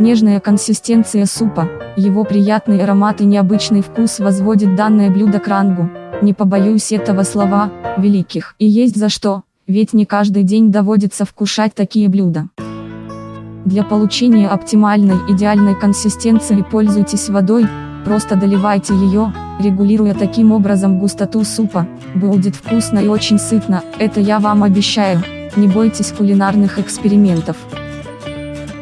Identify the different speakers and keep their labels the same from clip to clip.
Speaker 1: Нежная консистенция супа, его приятный аромат и необычный вкус возводит данное блюдо к рангу, не побоюсь этого слова, великих. И есть за что, ведь не каждый день доводится вкушать такие блюда. Для получения оптимальной идеальной консистенции пользуйтесь водой, просто доливайте ее, регулируя таким образом густоту супа, будет вкусно и очень сытно, это я вам обещаю, не бойтесь кулинарных экспериментов.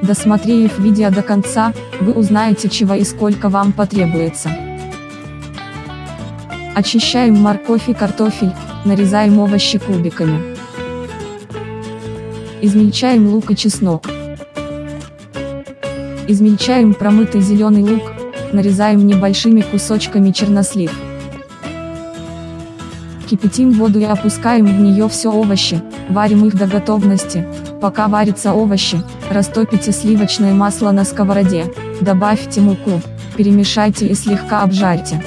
Speaker 1: Досмотрев видео до конца, вы узнаете чего и сколько вам потребуется. Очищаем морковь и картофель, нарезаем овощи кубиками. Измельчаем лук и чеснок. Измельчаем промытый зеленый лук, нарезаем небольшими кусочками чернослив. Кипятим воду и опускаем в нее все овощи, варим их до готовности, пока варятся овощи, растопите сливочное масло на сковороде, добавьте муку, перемешайте и слегка обжарьте.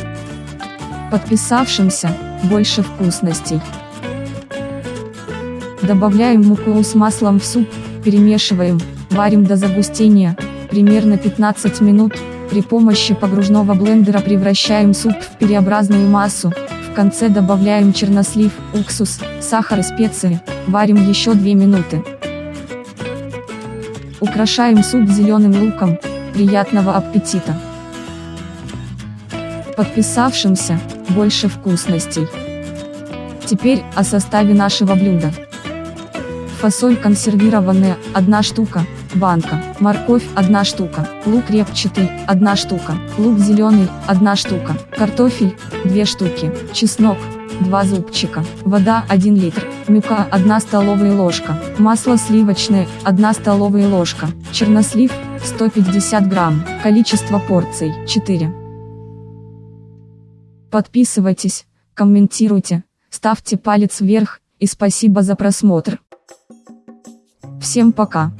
Speaker 1: Подписавшимся, больше вкусностей. Добавляем муку с маслом в суп, перемешиваем, варим до загустения, примерно 15 минут, при помощи погружного блендера превращаем суп в переобразную массу, в конце добавляем чернослив, уксус, сахар и специи, варим еще 2 минуты. Украшаем суп зеленым луком, приятного аппетита! Подписавшимся, больше вкусностей. Теперь о составе нашего блюда. Фасоль консервированная, 1 штука, банка, морковь, 1 штука, лук репчатый, 1 штука, лук зеленый, 1 штука, картофель, 2 штуки, чеснок, 2 зубчика, вода 1 литр, мука 1 столовая ложка, масло сливочное 1 столовая ложка, чернослив 150 грамм, количество порций 4. Подписывайтесь, комментируйте, ставьте палец вверх, и спасибо за просмотр. Всем пока.